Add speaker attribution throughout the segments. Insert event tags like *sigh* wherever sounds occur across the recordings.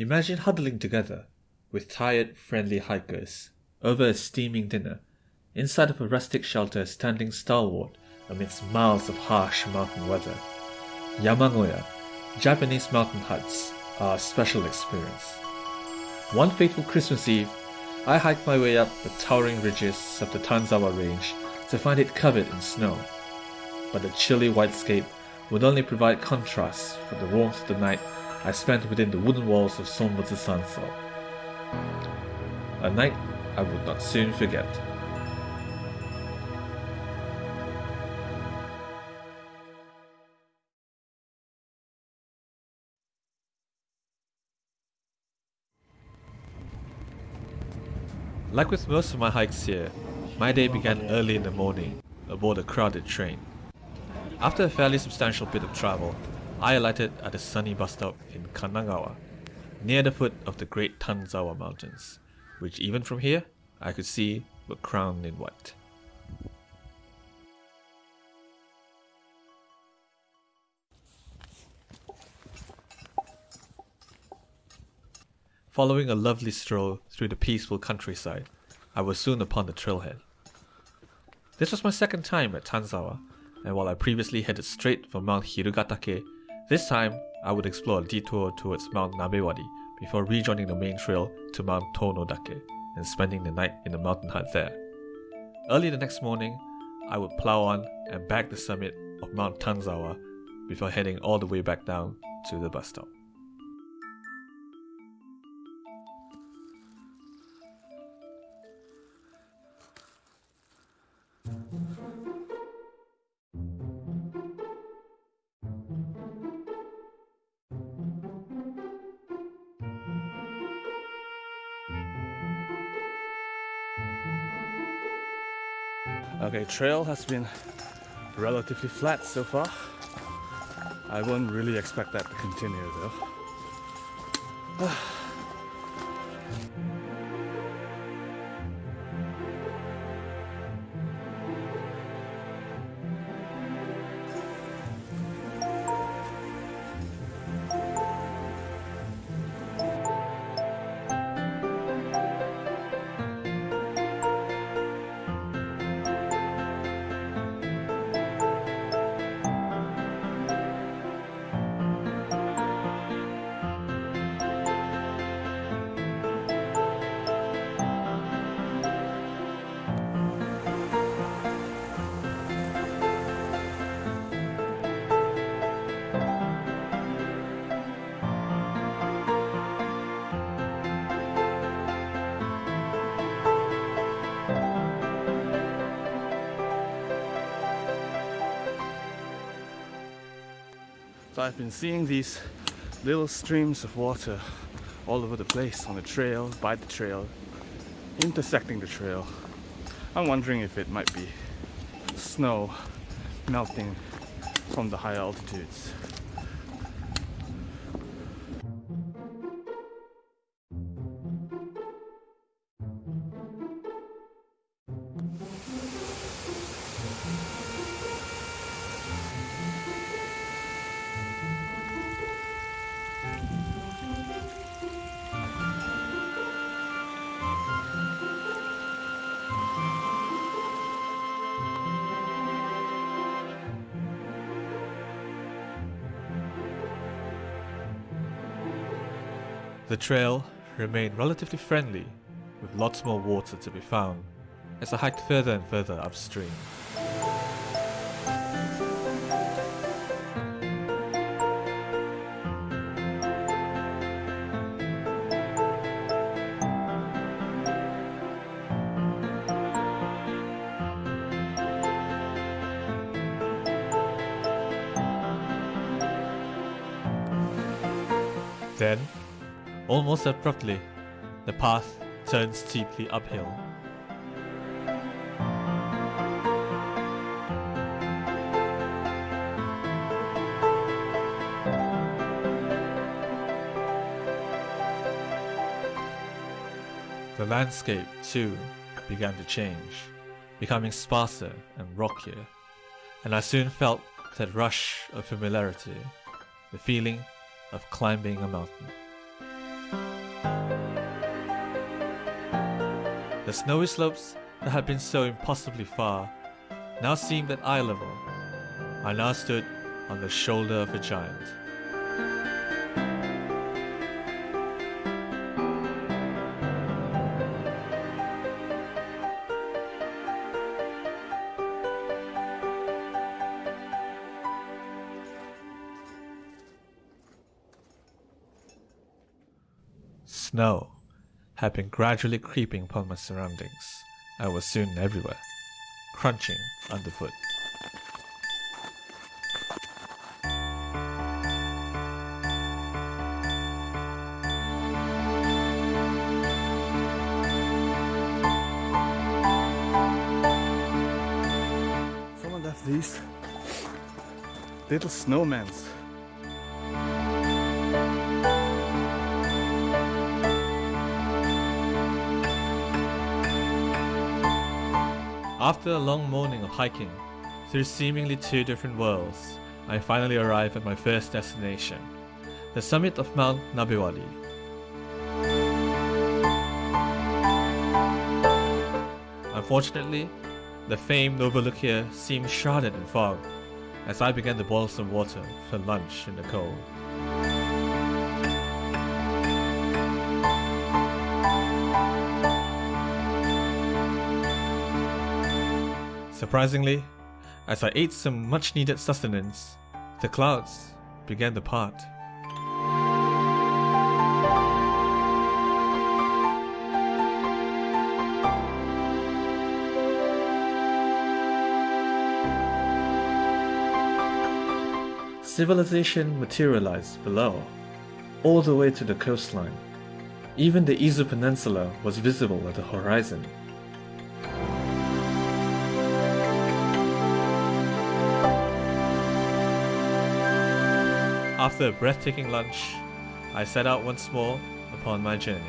Speaker 1: Imagine huddling together with tired, friendly hikers over a steaming dinner inside of a rustic shelter standing stalwart amidst miles of harsh mountain weather. Yamagoya, Japanese mountain huts, are a special experience. One fateful Christmas Eve, I hiked my way up the towering ridges of the Tanzawa Range to find it covered in snow. But the chilly whitescape would only provide contrast for the warmth of the night I spent within the wooden walls of Sonbutsu Sanso. A night I would not soon forget. Like with most of my hikes here, my day began early in the morning aboard a crowded train. After a fairly substantial bit of travel, I alighted at a sunny bus stop in Kanagawa, near the foot of the great Tanzawa Mountains, which even from here I could see were crowned in white. Following a lovely stroll through the peaceful countryside, I was soon upon the trailhead. This was my second time at Tanzawa, and while I previously headed straight for Mount Hirugatake, this time I would explore a detour towards Mount Nabewari before rejoining the main trail to Mount Tonodake and spending the night in the mountain hut there. Early the next morning, I would plow on and back the summit of Mount Tanzawa before heading all the way back down to the bus stop.
Speaker 2: Okay, trail has been relatively flat so far. I won't really expect that to continue though. *sighs* Ah. I've been seeing these little streams of water all over the place on the trail, by the trail, intersecting the trail. I'm wondering if it might be snow melting from the higher altitudes.
Speaker 1: The trail remained relatively friendly, with lots more water to be found as I hiked further and further upstream. Almost abruptly, the path turned steeply uphill. The landscape, too, began to change, becoming sparser and rockier, and I soon felt that rush of familiarity, the feeling of climbing a mountain. The snowy slopes that had been so impossibly far now seemed at eye level. I now stood on the shoulder of a giant. Snow had been gradually creeping upon my surroundings and was soon everywhere, crunching underfoot.
Speaker 2: Someone left these little snowmans.
Speaker 1: After a long morning of hiking through seemingly two different worlds, I finally arrive at my first destination, the summit of Mount Nabewari. Unfortunately, the famed overlook here seemed shrouded in fog as I began to boil some water for lunch in the cold. Surprisingly, as I ate some much needed sustenance, the clouds began to part. Civilization materialized below, all the way to the coastline. Even the Izu Peninsula was visible at the horizon. After a breathtaking lunch, I set out once more upon my journey.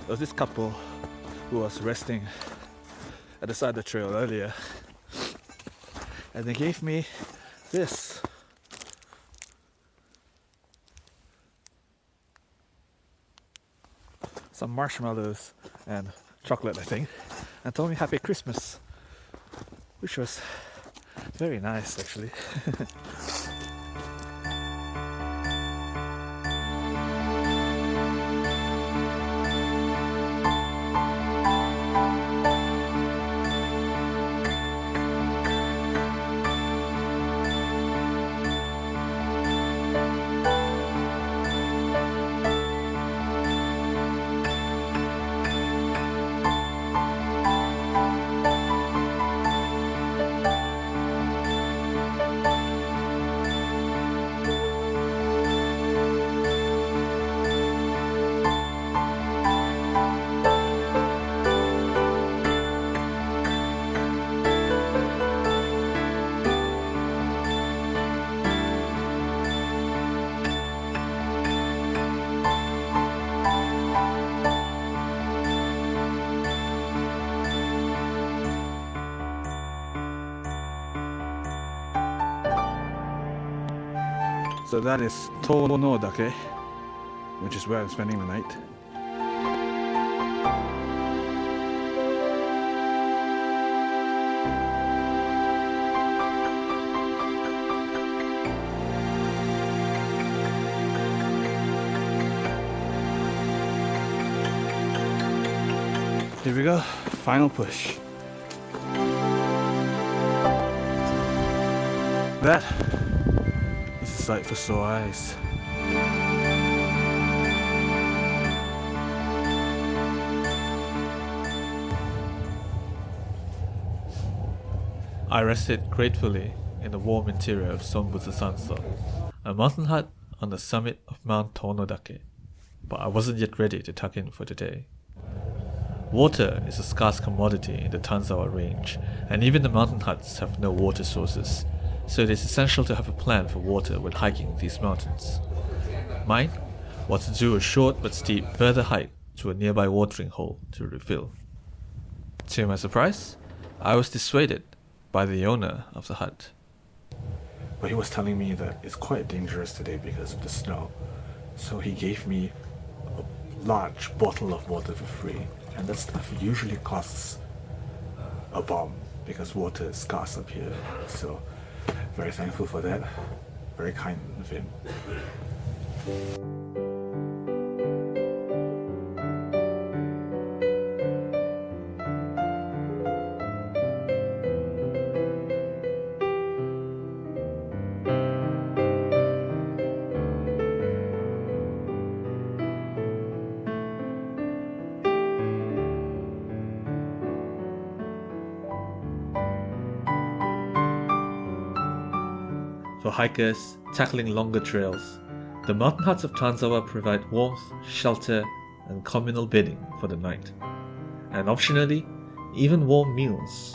Speaker 2: There was this couple who was resting at the side of the trail earlier, and they gave me this. Some marshmallows and chocolate, I think, and told me Happy Christmas, which was very nice actually. *laughs* So that is Tonodake, which is where I'm spending the night. Here we go, final push. That sight for sore eyes.
Speaker 1: I rested gratefully in the warm interior of Sonbutsu Sanso, a mountain hut on the summit of Mount Tonodake, but I wasn't yet ready to tuck in for the day. Water is a scarce commodity in the Tanzawa range, and even the mountain huts have no water sources, so it is essential to have a plan for water when hiking these mountains. Mine was to do a short but steep further hike to a nearby watering hole to refill. To my surprise, I was dissuaded by the owner of the hut.
Speaker 3: but he was telling me that it's quite dangerous today because of the snow. So he gave me a large bottle of water for free, and that stuff usually costs a bomb because water is scarce up here. So very thankful for that. Very kind of him.
Speaker 1: For hikers tackling longer trails, the mountain huts of Tanzawa provide warmth, shelter, and communal bedding for the night, and optionally, even warm meals.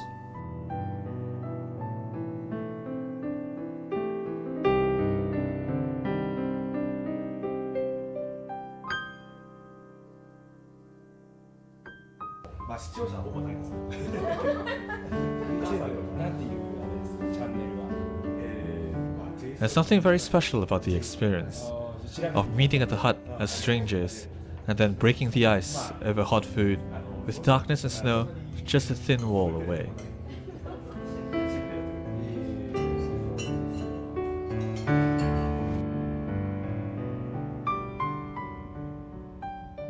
Speaker 1: There's something very special about the experience of meeting at the hut as strangers and then breaking the ice over hot food with darkness and snow just a thin wall away.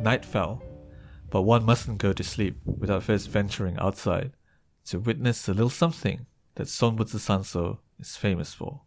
Speaker 1: Night fell, but one mustn't go to sleep without first venturing outside to witness the little something that Sonbutsu Sanso is famous for.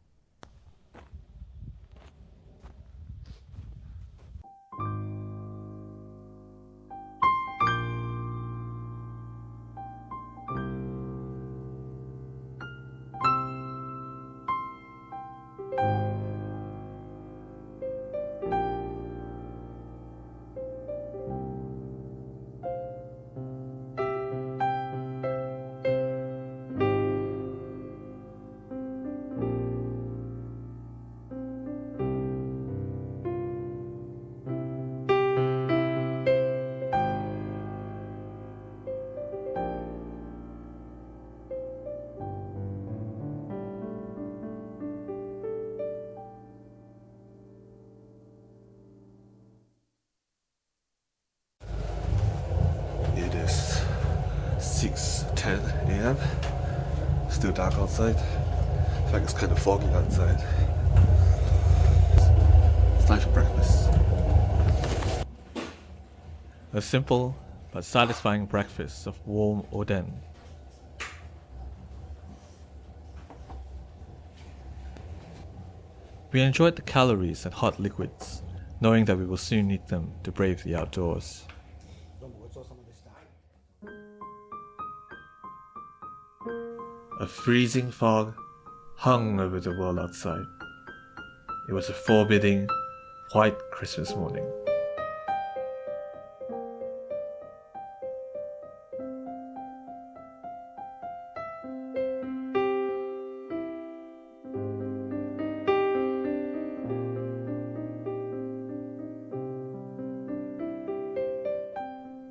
Speaker 3: Still dark outside. In fact, it's kind of foggy outside. It's time for breakfast.
Speaker 1: A simple but satisfying breakfast of warm oden. We enjoyed the calories and hot liquids, knowing that we will soon need them to brave the outdoors. A freezing fog hung over the world outside. It was a forbidding, white Christmas morning.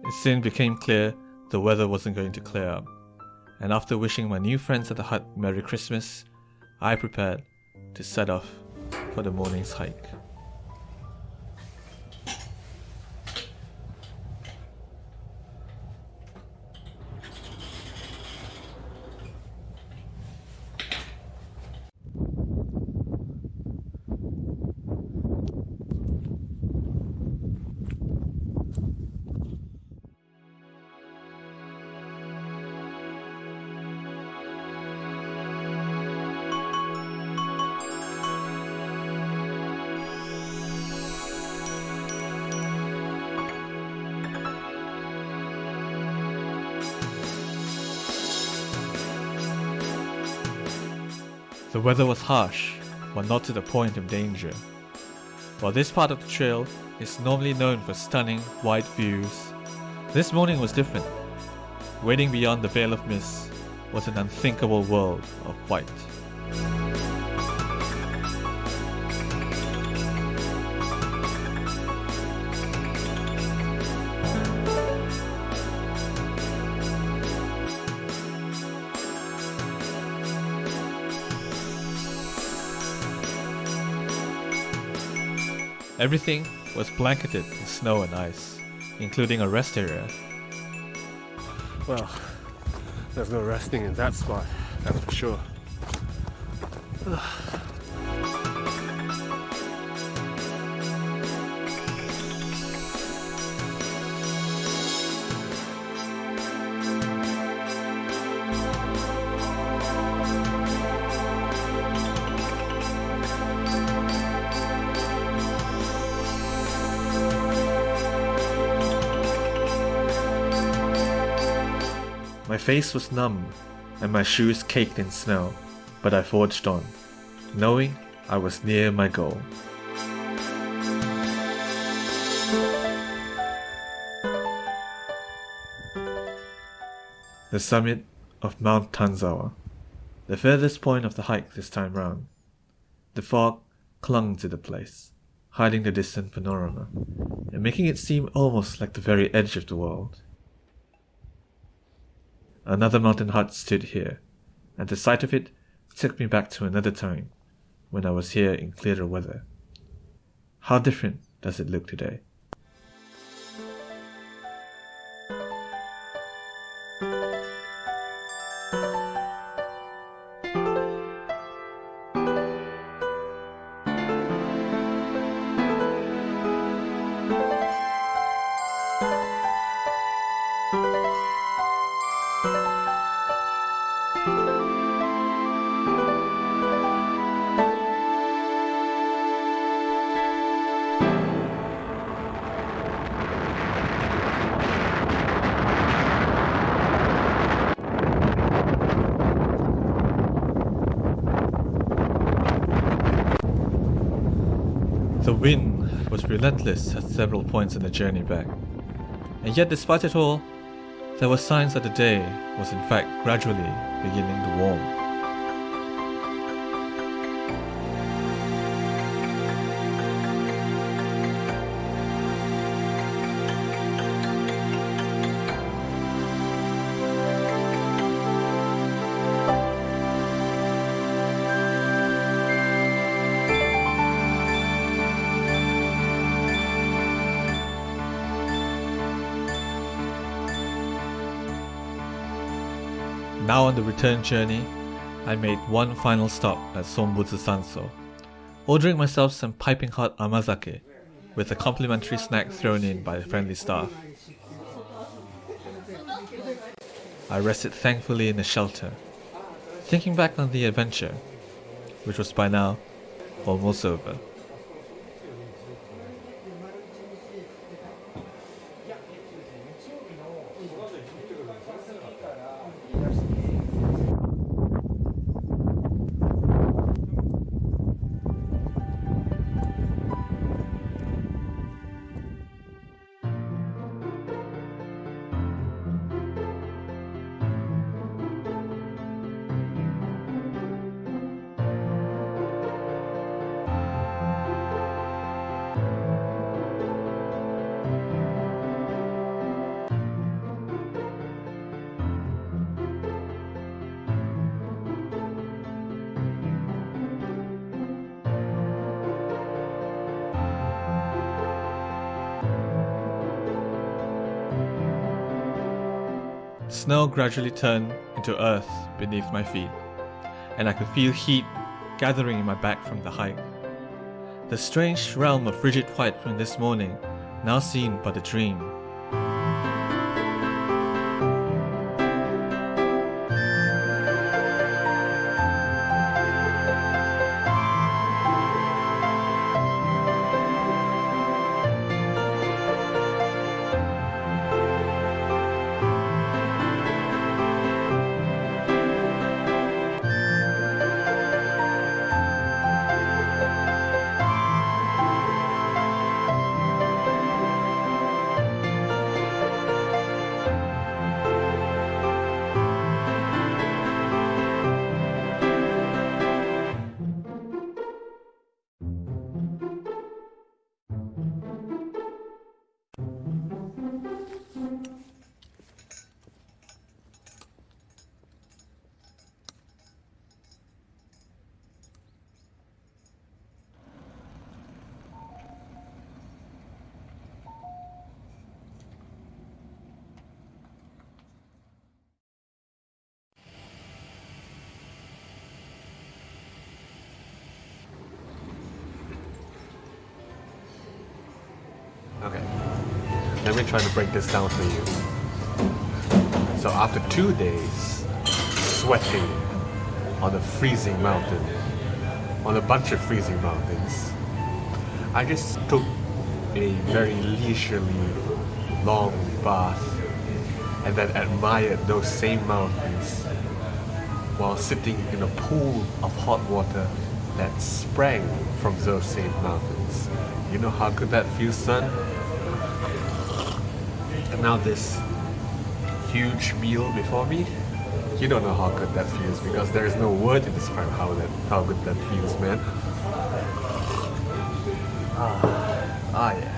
Speaker 1: It soon became clear the weather wasn't going to clear up, and after wishing my new friends at the hut Merry Christmas, I prepared to set off for the morning's hike. The weather was harsh, but not to the point of danger. While this part of the trail is normally known for stunning wide views, this morning was different. Waiting beyond the veil of mist was an unthinkable world of white. Everything was blanketed in snow and ice, including a rest area.
Speaker 2: Well, there's no resting in that spot, that's for sure.
Speaker 1: Face was numb and my shoes caked in snow, but I forged on, knowing I was near my goal. The summit of Mount Tanzawa, the furthest point of the hike this time round. The fog clung to the place, hiding the distant panorama, and making it seem almost like the very edge of the world. Another mountain hut stood here, and the sight of it took me back to another time when I was here in clearer weather. How different does it look today? Relentless at several points in the journey back. And yet, despite it all, there were signs that the day was in fact gradually beginning to warm. The return journey, I made one final stop at Sonbutsu Sanso, ordering myself some piping hot amazake with a complimentary snack thrown in by the friendly staff. I rested thankfully in the shelter, thinking back on the adventure, which was by now almost over. Snow gradually turned into earth beneath my feet, and I could feel heat gathering in my back from the hike. The strange realm of frigid white from this morning now seemed but a dream.
Speaker 3: Okay. Let me try to break this down for you. So after two days sweating on a freezing mountain, on a bunch of freezing mountains, I just took a very leisurely, long bath and then admired those same mountains while sitting in a pool of hot water that sprang from those same mountains. You know how good that feels, son? And now this huge meal before me. You don't know how good that feels because there is no word to describe how that how good that feels, man. Ah, ah yeah.